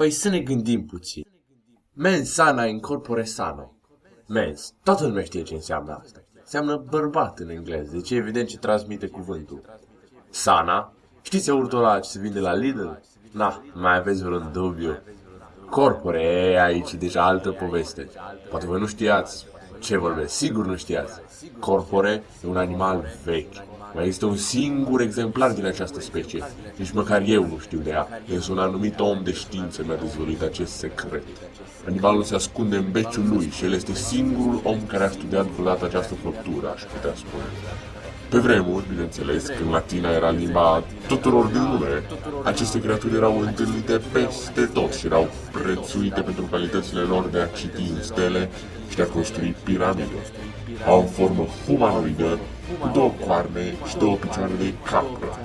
Păi să ne gândim puțin. Mens sana incorpore sano. Mens. Toată lumea știe ce înseamnă asta. Înseamnă bărbat în engleză, deci e evident ce transmite cuvântul. Sana. Știți iaurtul ăla ce se vinde la Lidl? Na, mai aveți vreun dubiu. Corpore, e aici deja altă poveste. Poate voi nu știați ce vorbesc, sigur nu știați. Corpore e un animal vechi. Mai există un singur exemplar din această specie. Nici măcar eu nu știu de ea, însă un anumit om de știință mi-a dezvăluit acest secret. Animalul se ascunde în beciul lui și el este singurul om care a studiat vreodată această făptură, aș putea spune. Pe vremuri, bineînțeles, când latina era limba tuturor din lume, aceste creaturi erau întâlnite peste tot și erau prețuite pentru calitățile lor de a citi în stele și de a construi piramide. Au o formă humanoidă, cu două coarne și două picioare de capră.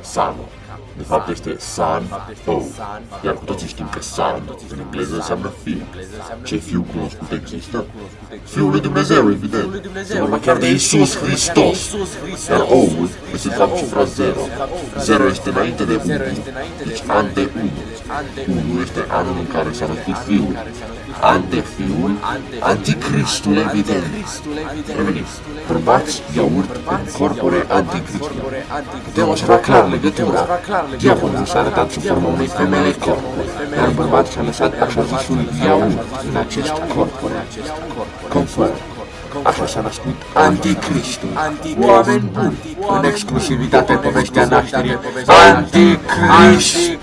Sano. De fapt este San O. Iar cu toții știm că San în engleză înseamnă fiu. Ce fiu cunoscut există? Fiul lui Dumnezeu, evident. Se vorba chiar de Iisus Hristos. Iar O-ul este de fapt cifra 0. 0 este înainte de 1, deci ante 1. 1 este anul în care s-a născut fiul. Ante fiul, anticristul evident. Revenim. Bărbați, iaurt, în corpore anticristul. Putem observa clar legătura. Diavolul s-a arătat sub forma unei femei corpore, iar bărbatul și-a lăsat așa zisul iaurt în acest corpore. Conform. Așa s-a născut Anticristul. Oameni buni, în exclusivitate povestea nașterii Anticristul.